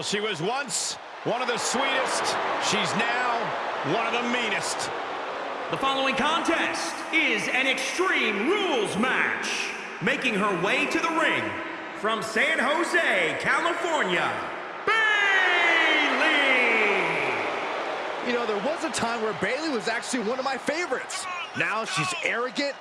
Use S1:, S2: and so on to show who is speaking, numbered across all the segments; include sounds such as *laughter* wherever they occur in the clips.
S1: Well, she was once one of the sweetest. She's now one of the meanest.
S2: The following contest is an Extreme Rules match. Making her way to the ring from San Jose, California, Bayley!
S3: You know, there was a time where Bayley was actually one of my favorites. Now she's arrogant.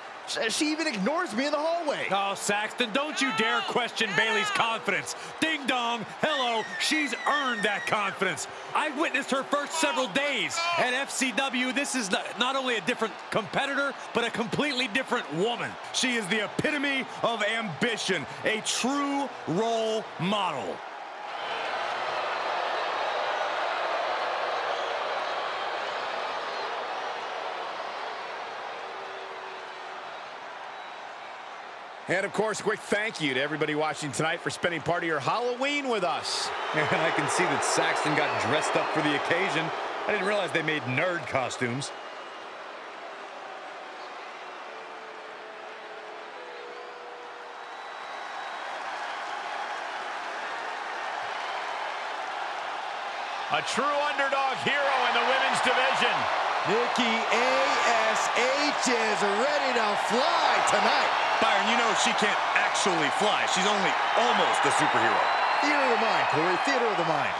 S3: She even ignores me in the hallway.
S4: Oh, Saxton, don't you dare question Bayley's confidence. Ding dong, hello, she's earned that confidence. I witnessed her first several days at FCW. This is not only a different competitor, but a completely different woman. She is the epitome of ambition, a true role model.
S1: And of course, a quick thank you to everybody watching tonight for spending part of your Halloween with us. *laughs*
S4: And I can see that Saxton got dressed up for the occasion. I didn't realize they made nerd costumes.
S1: A true underdog hero in the women's division.
S3: Nikki A.S.H. is ready to fly tonight.
S4: Byron, you know she can't actually fly. She's only almost a superhero.
S3: Theater of the mind, Corey. Theater of the mind.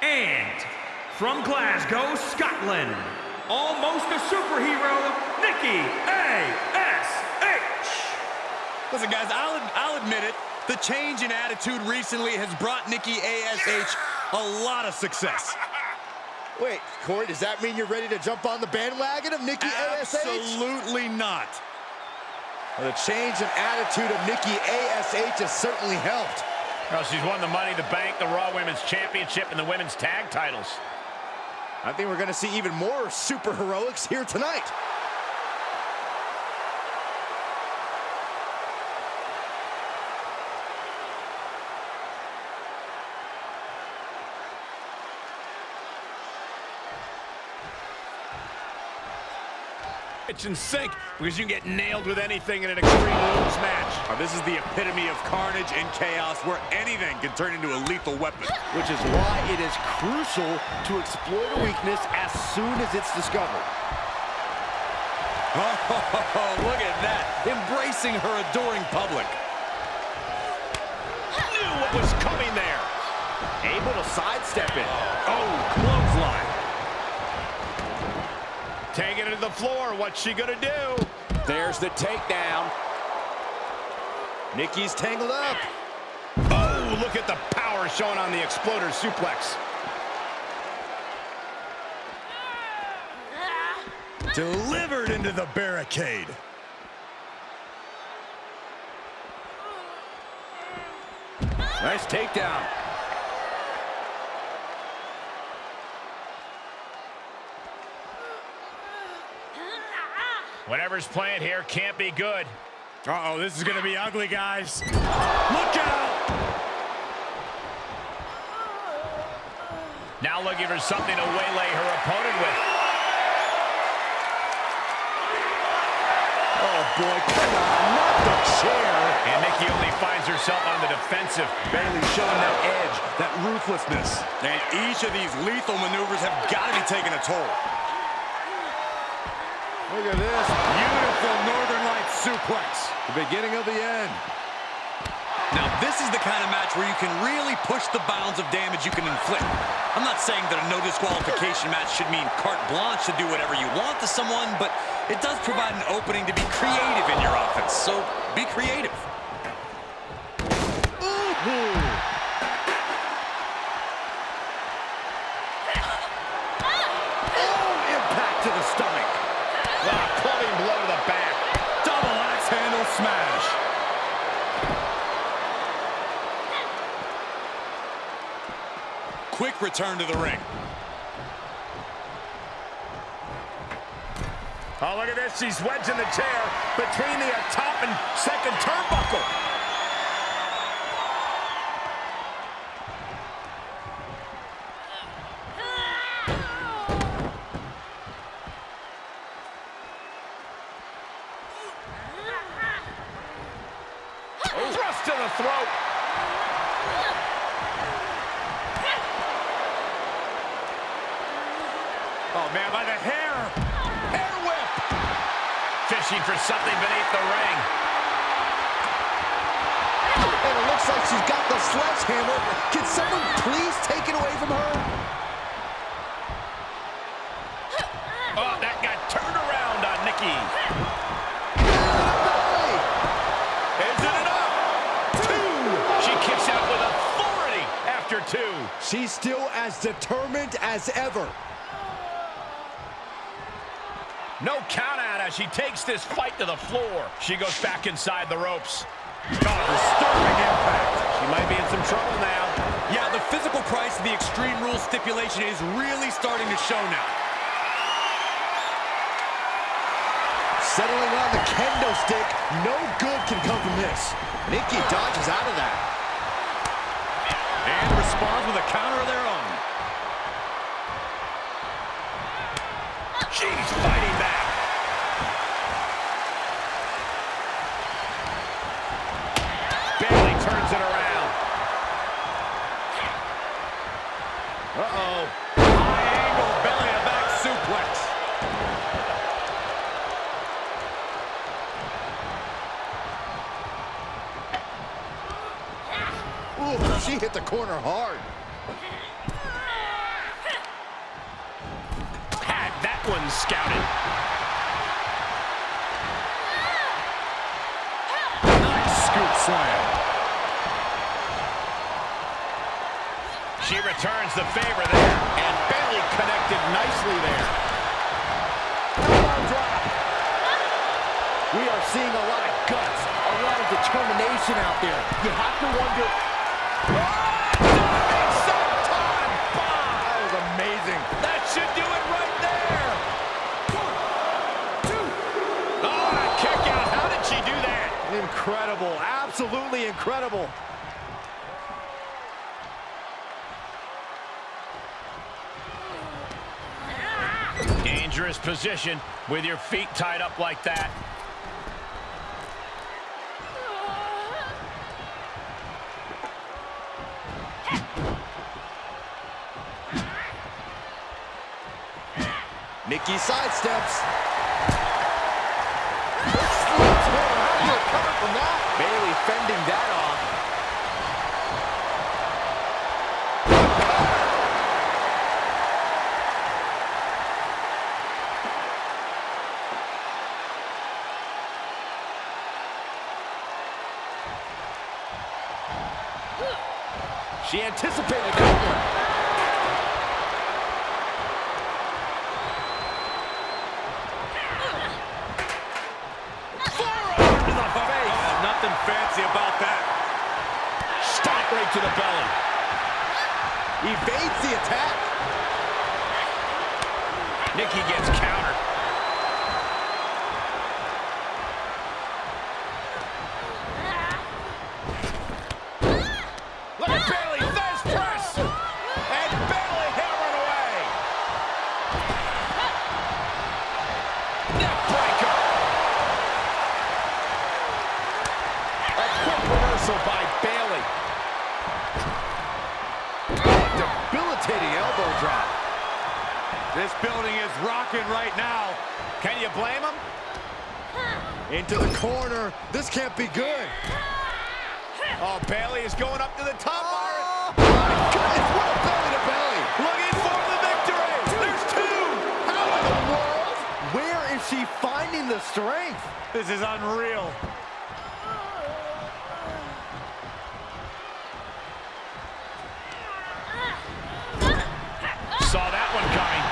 S2: And from Glasgow, Scotland, almost a superhero, Nikki A.S.H.
S4: Listen, guys, I'll, I'll admit it. The change in attitude recently has brought Nikki A.S.H. a lot of success.
S3: Wait, Corey, does that mean you're ready to jump on the bandwagon of Nikki
S4: ASH? Absolutely not.
S3: Well, the change in attitude of Nikki ASH has certainly helped.
S1: Well, she's won the Money the Bank, the Raw Women's Championship, and the Women's Tag titles.
S3: I think we're going to see even more super heroics here tonight.
S1: Kitchen sink because you can get nailed with anything in an Extreme Rules match.
S4: Oh, this is the epitome of carnage and chaos where anything can turn into a lethal weapon.
S3: Which is why it is crucial to exploit a weakness as soon as it's discovered.
S4: Oh, *laughs* look at that. Embracing her adoring public.
S1: Knew what was coming there.
S3: Able to sidestep it.
S4: Oh, clothesline.
S1: Taking it to the floor. What's she going to do?
S3: There's the takedown. Nikki's tangled up.
S1: Oh, look at the power shown on the exploder suplex.
S4: Delivered into the barricade.
S3: Nice takedown.
S1: Whatever's playing here can't be good.
S4: Uh-oh, this is going to be ugly, guys. Look out!
S1: Now looking for something to waylay her opponent with.
S3: Oh, boy, come on, not the chair.
S1: And Nikki only finds herself on the defensive.
S4: Bayley showing that edge, that ruthlessness. And each of these lethal maneuvers have got to be taking a toll.
S3: Look at this.
S4: Beautiful Northern Lights suplex.
S3: The beginning of the end.
S4: Now, this is the kind of match where you can really push the bounds of damage you can inflict. I'm not saying that a no disqualification match should mean carte blanche to do whatever you want to someone, but it does provide an opening to be creative in your offense, so be creative. Quick return to the ring.
S1: Oh, look at this. She's wedged in the chair between the top and second turnbuckle. Oh. Thrust to the throat.
S4: man, by the hair.
S1: Hair whip. Fishing for something beneath the ring.
S3: And it looks like she's got the sledgehammer. Can someone please take it away from her?
S1: Oh, that got turned around on Nikki. Is it enough? Two. She kicks out with authority after two.
S3: She's still as determined as ever.
S1: No count out as she takes this fight to the floor. She goes back inside the ropes. Oh, disturbing impact. She might be in some trouble now.
S4: Yeah, the physical price of the Extreme Rules stipulation is really starting to show now.
S3: Settling on the kendo stick. No good can come from this. Nikki dodges out of that.
S4: And responds with a counter of their own.
S1: She's
S3: hit the corner hard.
S1: Had that one scouted.
S4: Nice scoop slam.
S1: She returns the favor there. And Bayley connected nicely there. Drop.
S3: We are seeing a lot of guts, a lot of determination out there. You have to wonder, Incredible, absolutely incredible.
S1: Dangerous position with your feet tied up like that.
S3: Nikki sidesteps. Slips her. How do you recover from that? Bayley fending that off. She anticipated that one.
S1: Forearm to the face.
S4: Oh, nothing fancy about that.
S1: Stop right to the belly.
S3: Evades the attack.
S1: Nikki gets countered. Look at Bayley, Fez press. And Bayley hammering away. Neck breaker. A quick reversal by Bayley.
S3: Debilitating elbow drop.
S4: This building is rocking right now.
S1: Can you blame him?
S3: Into the corner. This can't be good.
S1: Oh, Bayley is going up to the top.
S3: Oh, my goodness, what a belly to belly.
S1: Looking for the victory. There's two.
S3: How in the world? Where is she finding the strength?
S4: This is unreal.
S1: Saw that one coming.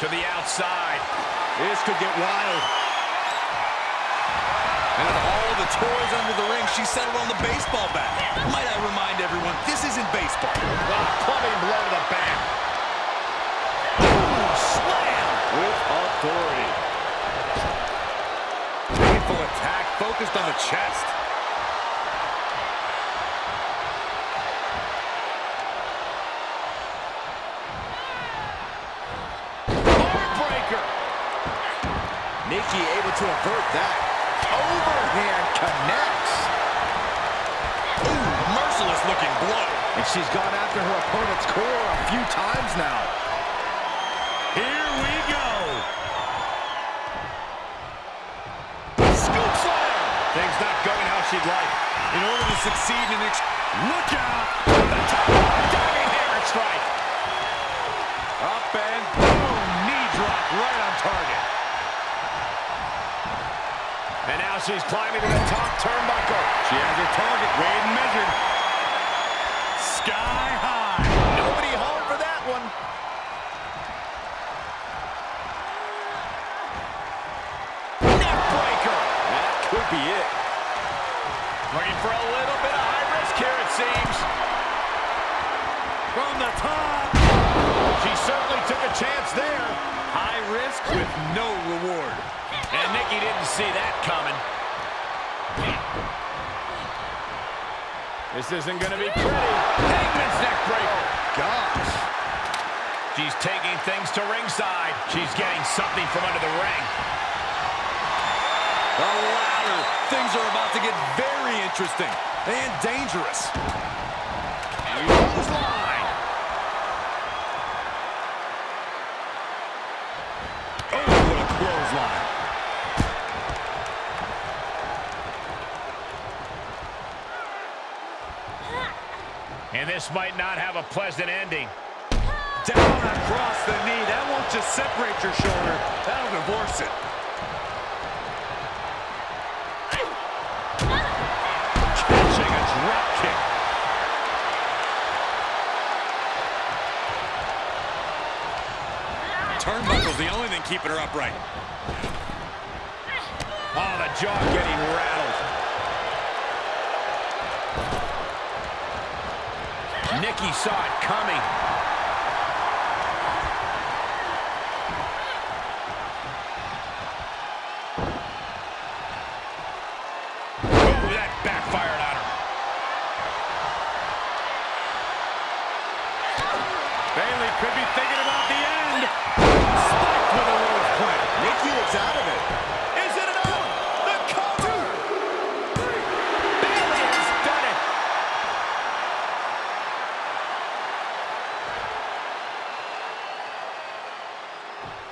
S1: To the outside.
S3: This could get wild.
S5: And of all the toys under the ring, she settled on the baseball bat. Might I remind everyone, this isn't baseball.
S1: Oh, clubbing blow to the back. Boom, slam.
S3: With authority.
S5: Painful attack focused on the chest.
S3: To avert that. Overhand connects. Ooh,
S4: looking blow.
S3: And she's gone after her opponent's core a few times now.
S1: Here we go. Scoop slam. Things not going how she'd like.
S4: In order to succeed in ex... Look out!
S1: The top diving hammer strike.
S4: Up and boom! Knee drop right on target.
S1: And now she's climbing to the top turnbuckle.
S4: She has her target weighed and measured. Sky high.
S3: Nobody home for that one.
S1: Neckbreaker.
S3: That could be it.
S1: Looking for a little bit of high risk here, it seems.
S4: From the top.
S1: She certainly took a chance there.
S4: High risk with no reward.
S1: And Nikki didn't see that coming. This isn't going to be pretty. Hangman's neckbreaker.
S3: Oh, gosh.
S1: She's taking things to ringside. She's getting something from under the ring.
S4: The ladder. Things are about to get very interesting and dangerous.
S1: Clothesline.
S4: Oh, what a clothesline.
S1: And this might not have a pleasant ending.
S4: Down across the knee. That won't just separate your shoulder. That'll divorce it. Catching a drop kick. Turnbuckle's the only thing keeping her upright.
S1: Oh, the jaw getting rattled. Nikki saw it coming. Ooh, that backfired on her.
S4: Bayley could be thinking about the end. Spiked with a rose plant.
S3: Nikki looks out of it.
S1: Is it enough? The cover! Bayley has done it!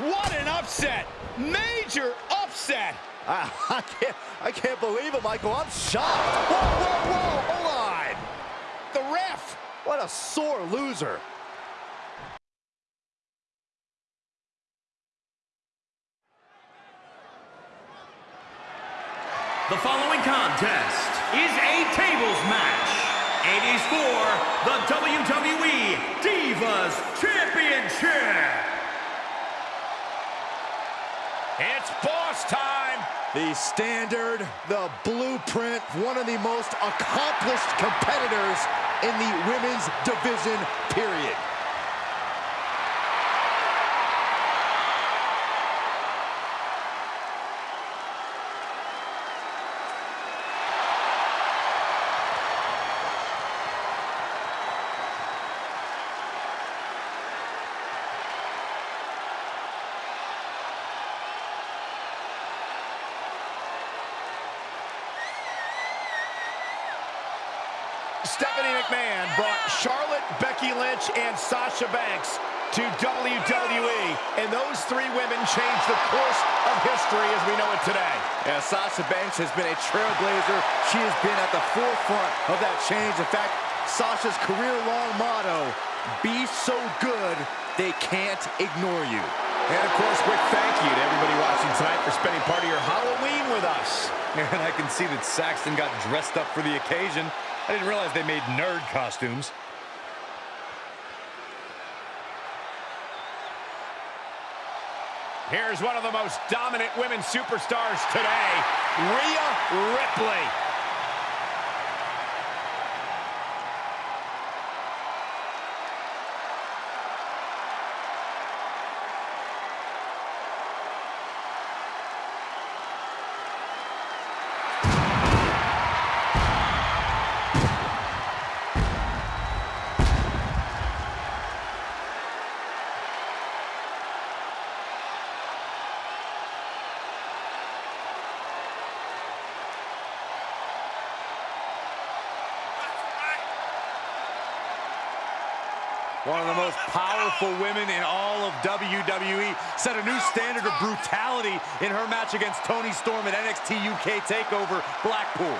S1: What an upset! Major upset!
S3: I, I can't, I can't believe it, Michael. I'm shocked. Whoa, whoa, whoa, hold on. The ref. What a sore loser.
S6: The following contest is a tables match. It is for the WWE Divas Championship.
S1: It's boss time!
S3: The standard, the blueprint, one of the most accomplished competitors in the women's division, period.
S1: Stephanie McMahon brought Charlotte, Becky Lynch, and Sasha Banks to WWE, and those three women changed the course of history as we know it today.
S3: Yeah, Sasha Banks has been a trailblazer. She has been at the forefront of that change. In fact, Sasha's career-long motto, be so good, they can't ignore you.
S1: And of course, quick thank you to everybody watching tonight for spending part of your Halloween with us.
S4: And I can see that Saxton got dressed up for the occasion. I didn't realize they made nerd costumes.
S1: Here's one of the most dominant women superstars today, Rhea Ripley.
S7: Powerful women in all of WWE set a new standard of brutality in her match against Toni Storm at NXT UK TakeOver Blackpool.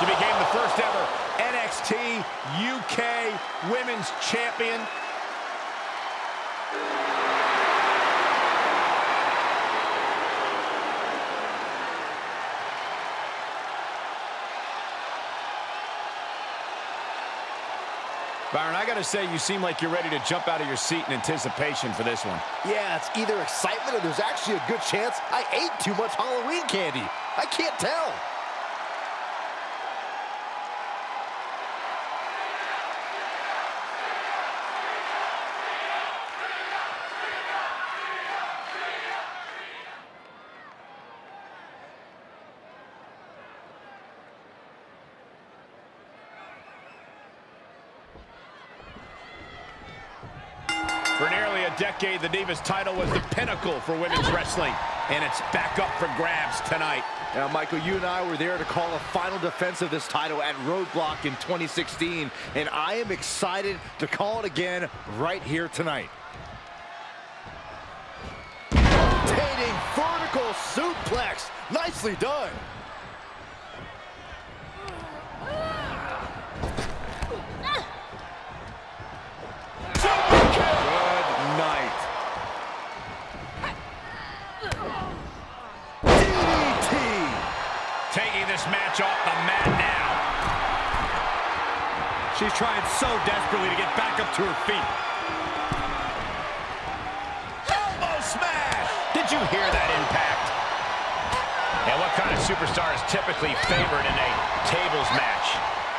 S1: She became the first ever NXT UK Women's Champion. Byron, I got to say, you seem like you're ready to jump out of your seat in anticipation for this one.
S3: Yeah, it's either excitement or there's actually a good chance I ate too much Halloween candy. I can't tell.
S1: For nearly a decade, the Divas title was the pinnacle for women's wrestling, and it's back up for grabs tonight.
S3: Now, Michael, you and I were there to call a final defense of this title at Roadblock in 2016, and I am excited to call it again right here tonight. Rotating vertical suplex. Nicely done.
S7: Good night.
S3: DDT.
S1: Taking this match off the mat now.
S4: She's trying so desperately to get back up to her feet.
S1: Elbow smash! Did you hear that impact? And what kind of superstar is typically favored in a tables match?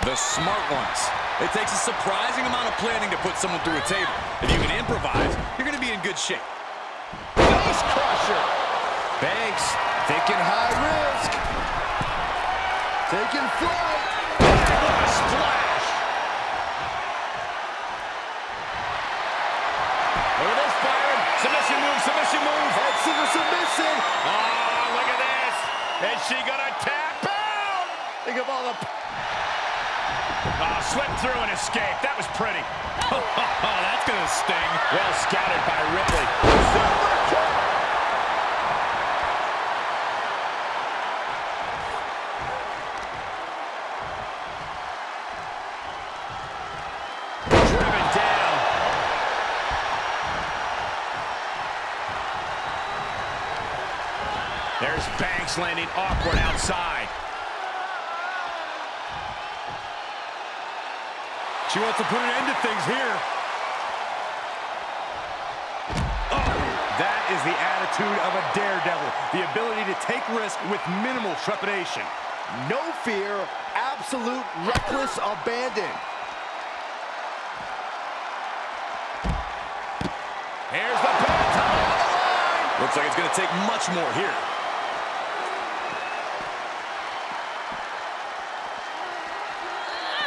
S8: The smart ones. It takes a surprising amount of planning to put someone through a table. If you can improvise, you're going to be in good shape.
S1: Face crusher!
S3: Banks thinking high risk. Flight.
S1: What a splash! Look at this, Byron. Submission move, submission move.
S3: Head scissor submission.
S1: Oh, look at this. Is she gonna tap out?
S3: Think of all the
S1: Oh, ah, slipped through and escaped. That was pretty. *laughs*
S4: Oh, that's going to sting.
S1: Well scouted by Ripley. Landing awkward outside.
S4: She wants to put an end to things here.
S7: Oh, that is the attitude of a daredevil. The ability to take risk with minimal trepidation.
S3: no fear, absolute reckless abandon.
S1: Here's the line.
S8: Looks like it's going to take much more here.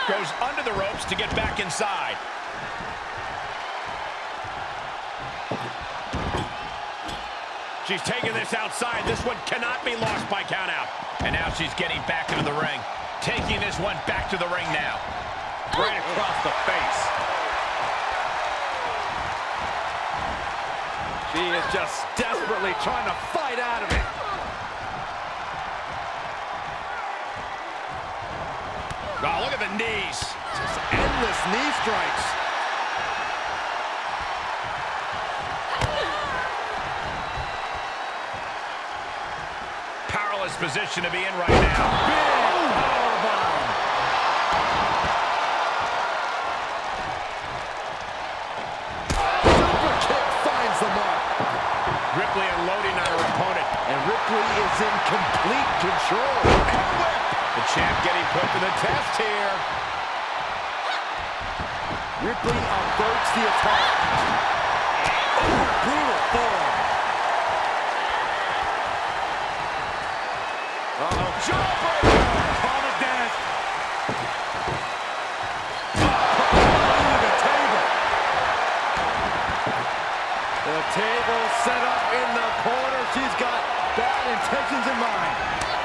S1: Goes under the ropes to get back inside. She's taking this outside. This one cannot be lost by countout. And now she's getting back into the ring. Taking this one back to the ring now.
S7: Right across the face. She is just desperately trying to fight out of it.
S1: Oh, look at the knees.
S3: Just endless knee strikes.
S1: Powerless position to be in right now.
S7: Big powerbomb.
S3: Super kick finds the mark.
S1: Ripley unloading on her opponent.
S3: And Ripley is in complete control.
S1: Champ getting put to the test here.
S3: Ripley averts the attack. Oh, brutal form.
S7: Uh-oh. Jawbreaker. Desk. The table. The table set up in the corner. She's got bad intentions in mind.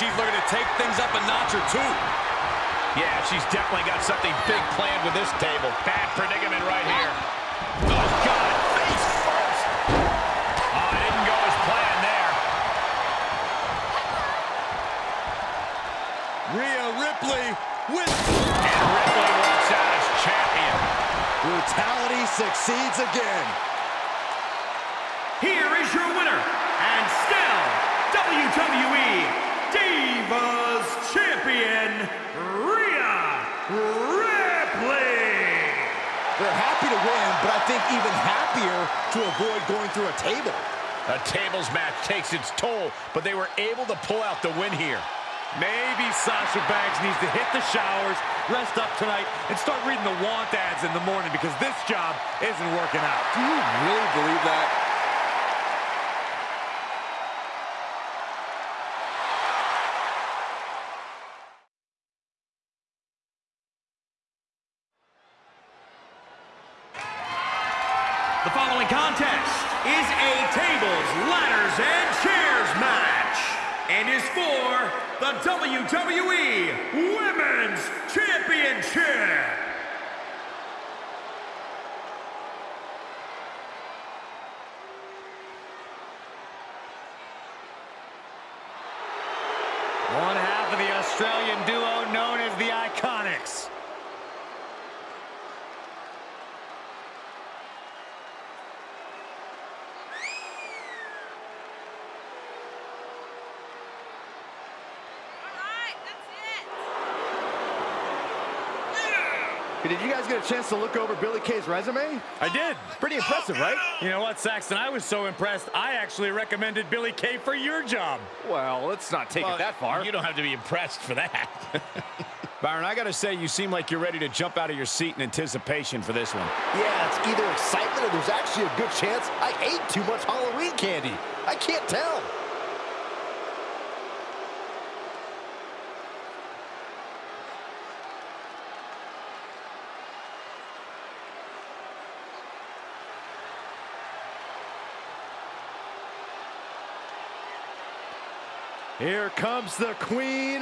S8: She's looking to take things up a notch or two.
S1: Yeah, she's definitely got something big planned with this table. Bad predicament right here. Oh, God, face first. Oh, it didn't go as planned there.
S8: Rhea Ripley with...
S1: And Ripley walks out as champion.
S3: Brutality succeeds again.
S2: Here is your winner, and still WWE Divas Champion, Rhea Ripley.
S3: They're happy to win, but I think even happier to avoid going through a table.
S1: A tables match takes its toll, but they were able to pull out the win here.
S4: Maybe Sasha Banks needs to hit the showers, rest up tonight, and start reading the want ads in the morning because this job isn't working out.
S8: Do you really believe that?
S2: The following contest is a tables, ladders, and chairs match and is for the WWE Women's Championship.
S4: One half of the Australian duo known as the Iconics.
S9: Alright, that's it.
S3: Did you guys get a chance to look over Billie Kay's resume?
S4: I did.
S3: Pretty impressive, right?
S4: You know what, Saxton? I was so impressed, I actually recommended Billy Kay for your job.
S3: Well, let's not take it that far.
S1: You don't have to be impressed for that. *laughs* Byron, I got to say, you seem like you're ready to jump out of your seat in anticipation for this one.
S3: Yeah, it's either excitement or there's actually a good chance I ate too much Halloween candy. I can't tell. Here comes the queen,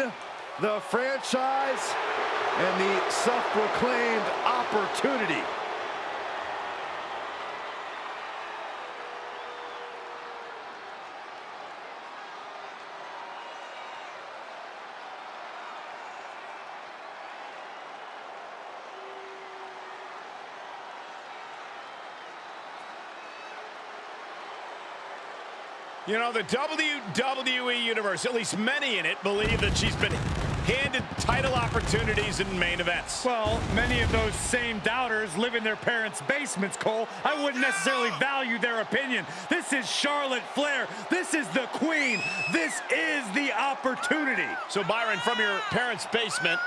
S3: the franchise, and the self-proclaimed opportunity.
S1: You know, the WWE Universe, at least many in it, believe that she's been handed title opportunities in main events.
S4: Well, many of those same doubters live in their parents' basements, Cole. I wouldn't necessarily value their opinion. This is Charlotte Flair. This is the queen. This is the opportunity.
S1: So, Byron, from your parents' basement,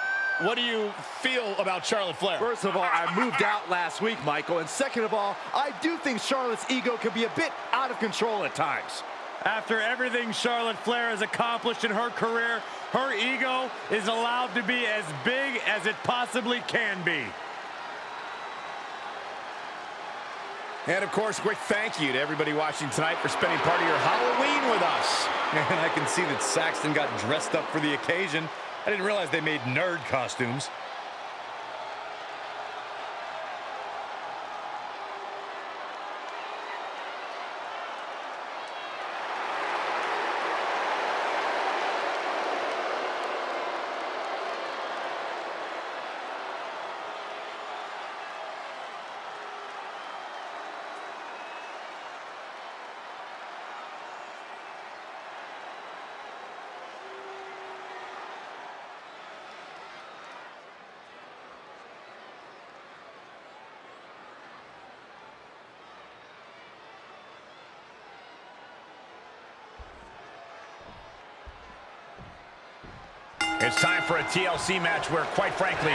S1: what do you feel about Charlotte Flair?
S3: First of all, I moved out last week, Michael. And second of all, I do think Charlotte's ego can be a bit out of control at times.
S4: After everything Charlotte Flair has accomplished in her career, her ego is allowed to be as big as it possibly can be.
S1: And of course, quick thank you to everybody watching tonight for spending part of your Halloween with us. *laughs*
S8: And I can see that Saxton got dressed up for the occasion. I didn't realize they made nerd costumes.
S1: It's time for a TLC match where, quite frankly,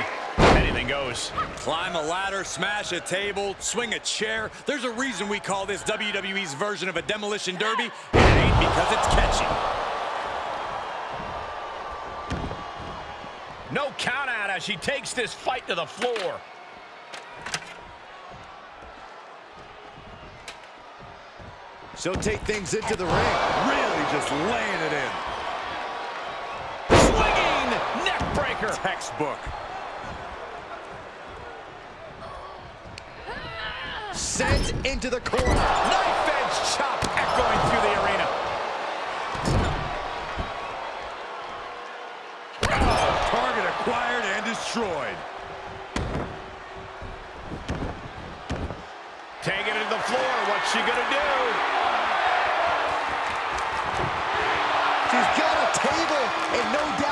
S1: anything goes.
S8: Climb a ladder, smash a table, swing a chair. There's a reason we call this WWE's version of a demolition derby, and it ain't because it's catchy.
S1: No count out as she takes this fight to the floor.
S3: She'll take things into the ring.
S8: Really just laying it in.
S1: Breaker.
S8: Textbook.
S3: Sent into the corner.
S1: Knife edge chop echoing through the arena.
S8: Oh, target acquired and destroyed.
S1: Taking it to the floor. What's she gonna do?
S3: She's got a table and no doubt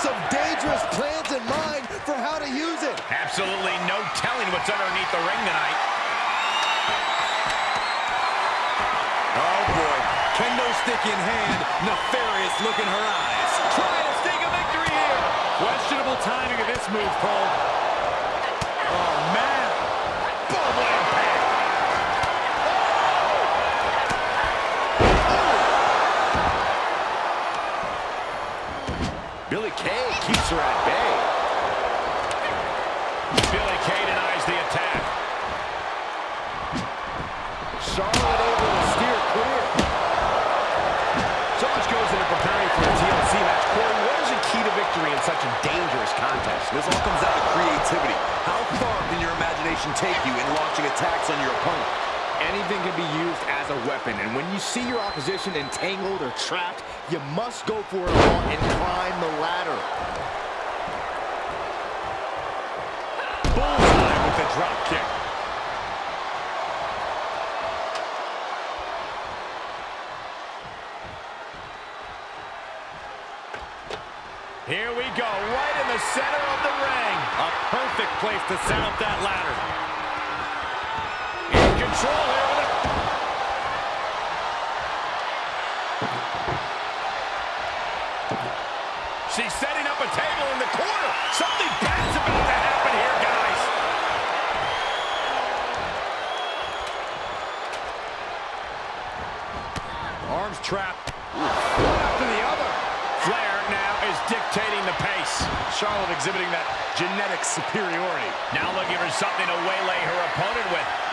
S3: some dangerous plans in mind for how to use it.
S1: Absolutely no telling what's underneath the ring tonight.
S8: Oh boy, kendo stick in hand, nefarious look in her eyes.
S1: Trying to sneak a victory here.
S4: Questionable timing of this move, Cole.
S3: Billie Kay keeps her at bay.
S1: Billie Kay denies the attack.
S3: Charlotte able to steer clear.
S1: So much goes into preparing for a TLC match. Corey, what is the key to victory in such a dangerous contest?
S7: This all comes down to creativity. How far can your imagination take you in launching attacks on your opponent?
S3: Anything can be used as a weapon, and when you see your opposition entangled or trapped, you must go for it all and climb the ladder.
S4: Bullseye with the drop kick.
S1: Here we go, right in the center of the ring.
S4: A perfect place to set up that ladder.
S1: In control table in the corner. Something bad's about to happen here, guys.
S4: Arms trapped.
S1: One after the other. Flair now is dictating the pace.
S4: Charlotte exhibiting that genetic superiority.
S1: Now looking for something to waylay her opponent with.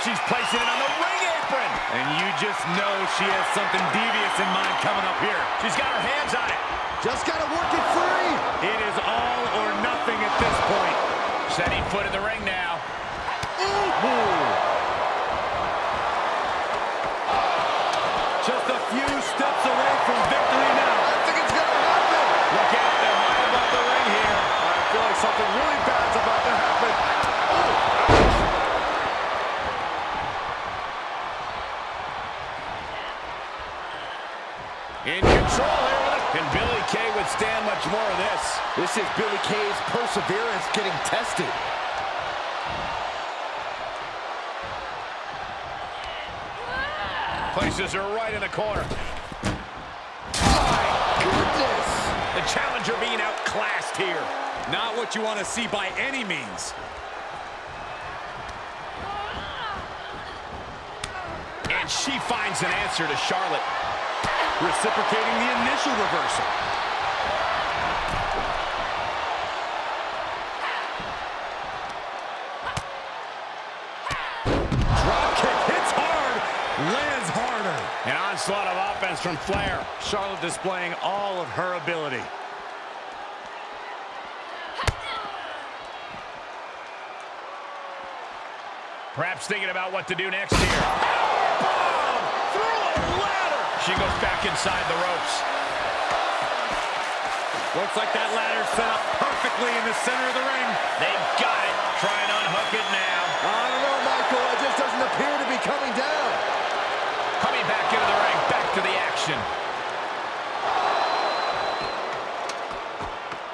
S1: She's placing it on the ring apron.
S4: And you just know she has something devious in mind coming up here.
S1: She's got her hands on it.
S3: Just gotta work it free.
S4: It is all or nothing at this point.
S1: Setting foot in the ring now.
S4: Just a few steps away from victory now.
S3: I think it's gonna happen.
S1: Look out, they're high above the ring here.
S3: I feel like something really bad's about to happen.
S1: In control here with it. Can Billie Kay withstand much more of this?
S3: Is Billie Kay's perseverance getting tested.
S1: Places her right in the corner.
S3: My Goodness.
S1: The challenger being outclassed here.
S8: not what you want to see by any means.
S1: And she finds an answer to Charlotte.
S8: Reciprocating the initial reversal.
S1: Onslaught of offense from Flair.
S4: Charlotte displaying all of her ability.
S1: Perhaps thinking about what to do next here. Through a ladder. She goes back inside the ropes.
S4: Looks like that ladder set up perfectly in the center of the ring.
S1: They've got it. Try and unhook it now.
S3: I don't know, Michael. It just doesn't appear to be coming down.
S1: Coming back into the ring. Back to the action.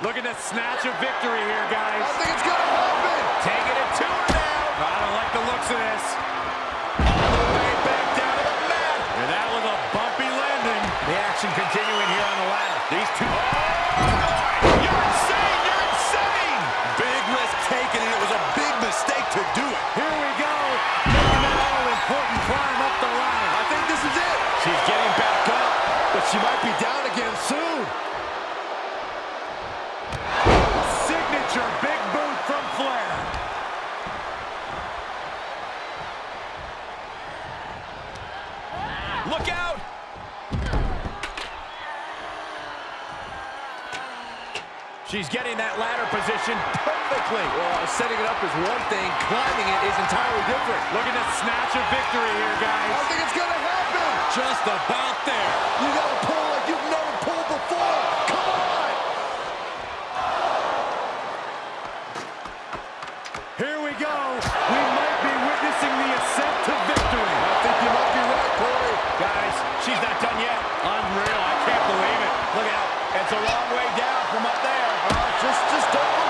S4: Looking to snatch a victory here, guys.
S3: I
S4: guys.
S3: think it's gonna happen.
S1: Taking it to her now.
S8: I don't like the looks of this.
S1: All the way back down to the mat.
S8: And that was a bumpy landing.
S1: The action continuing here on the ladder.
S8: These two...
S1: Oh, You're insane! You're insane!
S8: Big risk taken, and it was a big mistake to do it.
S4: Here we go. Making that all-important climb up
S1: Look out! She's getting that ladder position perfectly.
S3: Well, uh, setting it up is one thing. Climbing it is entirely different.
S4: Looking to snatch a victory here, guys.
S3: I don't think it's going to happen.
S8: Just about there.
S3: You got to pull
S1: she's not done yet.
S4: Unreal. I can't believe it.
S1: Look at out. It's a long way down from up there.
S3: Uh, just, just don't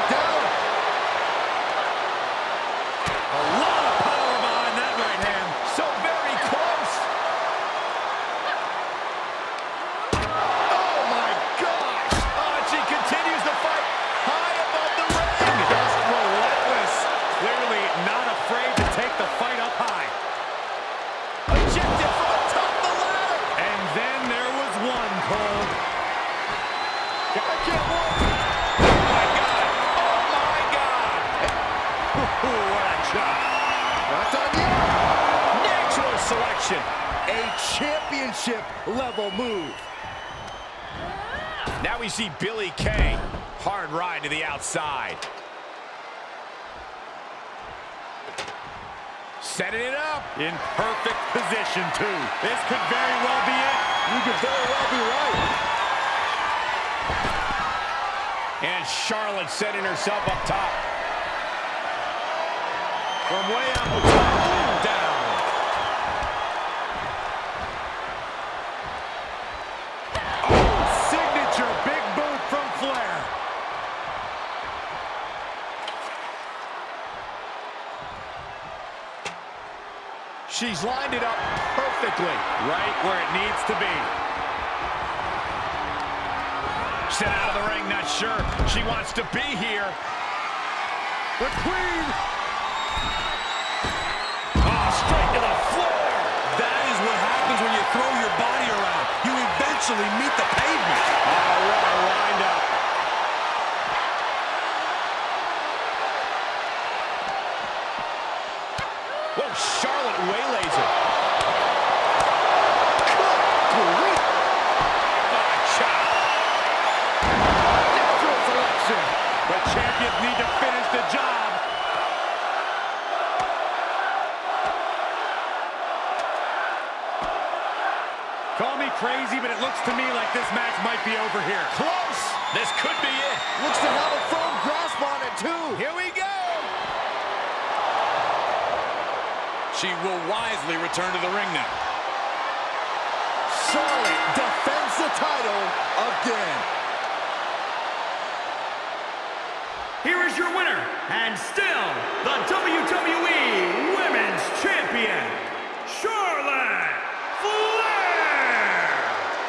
S1: Selection.
S3: A championship level move.
S1: Now we see Billie Kay. Hard ride to the outside. Setting it up.
S4: In perfect position, too. This could very well be it.
S3: You could very well be right.
S1: And Charlotte setting herself up top. From way up top, She's lined it up perfectly.
S4: Right where it needs to be.
S1: Sent out of the ring, not sure she wants to be here.
S4: The Queen.
S1: Oh, straight to the floor.
S8: That is what happens when you throw your body around. You eventually meet the pavement.
S4: for here.
S1: Close. This could be it.
S3: Looks to have a firm grasp on it, too.
S1: Here we go.
S8: She will wisely return to the ring now.
S3: Charlotte defends the title again.
S2: Here is your winner, and still the WWE Women's Champion,